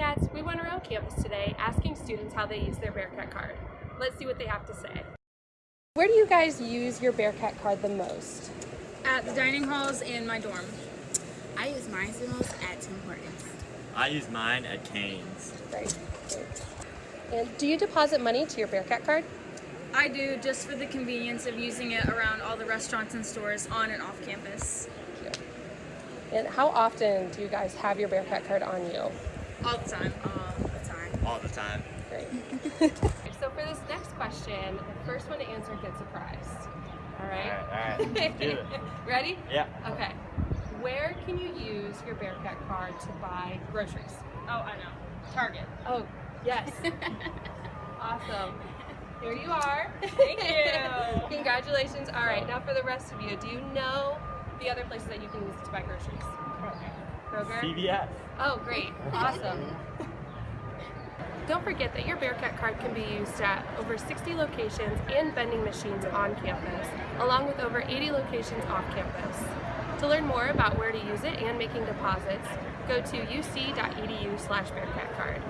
Bearcats, we went around campus today asking students how they use their Bearcat card. Let's see what they have to say. Where do you guys use your Bearcat card the most? At the dining halls in my dorm. I use mine the most at Tim Hortons. I use mine at Canes. Great. And do you deposit money to your Bearcat card? I do just for the convenience of using it around all the restaurants and stores on and off campus. And how often do you guys have your Bearcat card on you? All the time. All the time. All the time. Great. so for this next question, the first one to answer gets a prize. All right? Alright, alright. Do it. Ready? Yeah. Okay. Where can you use your Bearcat card to buy groceries? Oh, I know. Target. Oh, yes. awesome. Here you are. Thank you. Congratulations. All right, now for the rest of you, do you know the other places that you can use it to buy groceries? Kroger? CVS. Oh, great. Awesome. Don't forget that your Bearcat card can be used at over 60 locations and vending machines on campus, along with over 80 locations off campus. To learn more about where to use it and making deposits, go to uc.edu slash bearcatcard.